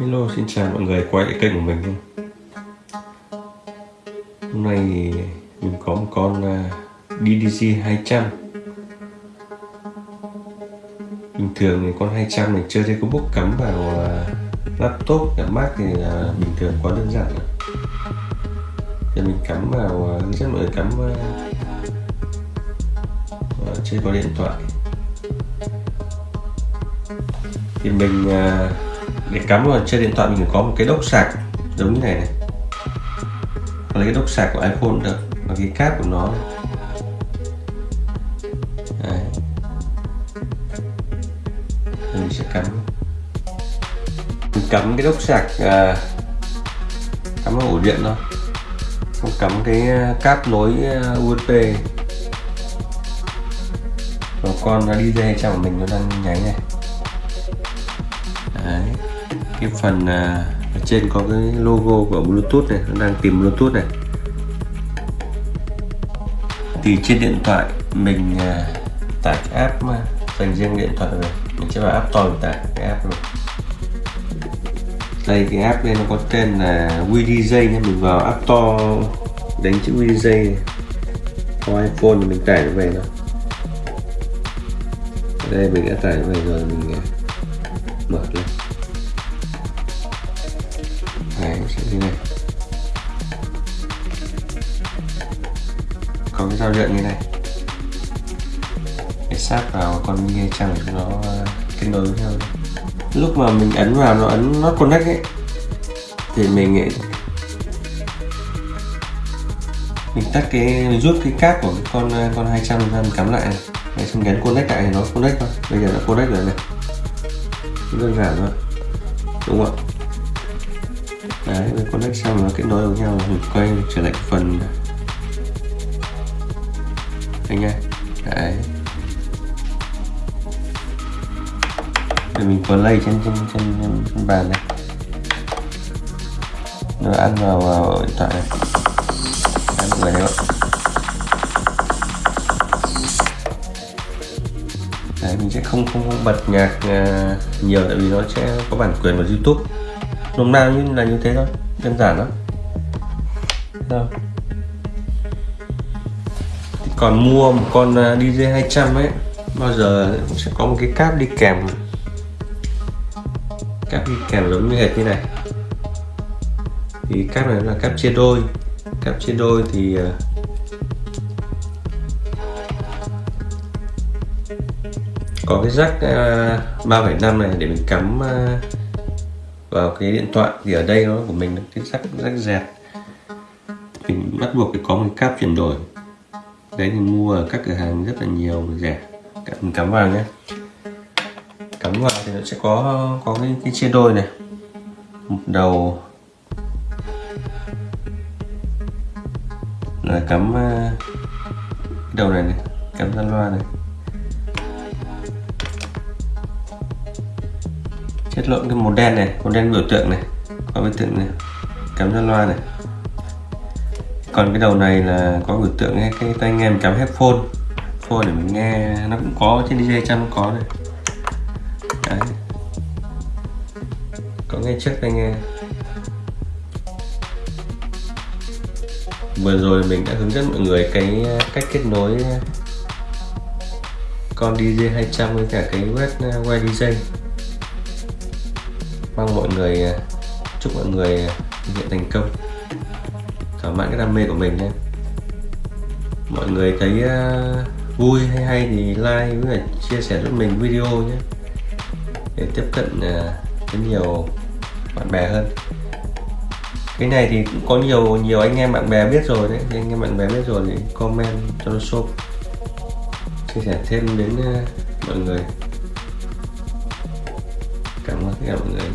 Hello xin chào mọi người quay lại kênh của mình Hôm nay thì mình có một con à, DDC 200 Bình thường thì con 200 này chơi trên có cắm vào à, laptop, cả Mac thì là bình thường quá đơn giản Thì mình cắm vào, à, rất mọi người cắm à, chơi có điện thoại. Thì mình để cắm vào trên điện thoại mình có một cái đốc sạc giống như này này. Lấy cái đốc sạc của iPhone được và cái cáp của nó Đấy. mình sẽ cắm. Mình cắm cái đốc sạc à, cắm vào ổ điện thôi. Không cắm cái à, cáp nối à, USB và con đi dây trong của mình nó đang nháy này. Đấy cái phần uh, ở trên có cái logo của Bluetooth này nó đang tìm Bluetooth này. Thì trên điện thoại mình uh, tải cái app mà dành riêng điện thoại này mình sẽ vào app store tải cái app này đây cái app đây nó có tên là WDJ nha mình vào app store đánh chữ WDJ có iPhone thì mình tải nó về thôi. Đây mình đã tải nó về rồi mình à, mở lên sẽ như này? Có cái dao điện như này. Để sát vào con nghe trăng cho nó ờ, kết nối với nhau. Lúc mà mình ấn vào nó ấn nó connect ấy thì mình ấy, mình tắt cái mình rút cái cáp của con ờ, con 200 ra mình cắm lại này. Để xong gắn connect lại thì nó connect thôi. Bây giờ nó connect rồi này. Đơn giản thôi. Đúng không ạ? Đấy với connect xong nó kết nối với nhau mình quay trở lại phần anh nha đấy. Rồi mình play trên trên trên, trên bàn này. Nó ăn vào, vào điện thoại này. Ăn người đấy đấy mình sẽ không không bật nhạc à, nhiều tại vì nó sẽ có bản quyền của youtube nôm na như là như thế thôi đơn giản lắm. Đâu còn mua một con à, DJ 200 ấy bao giờ sẽ có một cái cáp đi kèm. Cáp đi kèm giống như hệt như này. Thì cáp này là cáp chia đôi. Cáp chia đôi thì à, có cái rắc à, 3,5 này để mình cắm vào cái điện thoại thì ở đây nó của mình là cái rắc rắc dẹt mình bắt buộc phải có một cáp chuyển đổi. Đấy thì mua ở các cửa hàng rất là nhiều rẻ. Mình cắm vào nhé. Cắm vào thì nó sẽ có có cái, cái chia đôi này. Một đầu. Là cắm ờ, cái đầu này này cắm ra loa này. Chất lượng cái màu đen này màu đen biểu tượng này có biểu tượng này cắm ra loa này. Còn cái đầu này là có biểu tượng cái, cái tai nghe mình cắm headphone. Phone để mình nghe nó cũng có trên DJ trăm có này. Đấy. có nghe trước tai nghe. Vừa rồi mình đã hướng dẫn mọi người cái cách kết nối con DJ 200 với cả cái web uh, web DJ mong mọi người à, chúc mọi người à, thực hiện thành công. Thỏa mãn cái đam mê của mình nhé. Mọi người thấy uh, vui hay hay thì like với chia sẻ giúp mình video nhé. Để tiếp cận uh, với nhiều bạn bè hơn. Cái này thì cũng có nhiều nhiều anh em bạn bè biết rồi đấy. Thì anh em bạn bè biết rồi thì comment cho nó shop chia sẻ thêm đến uh, mọi người. cảm ơn tất cả mọi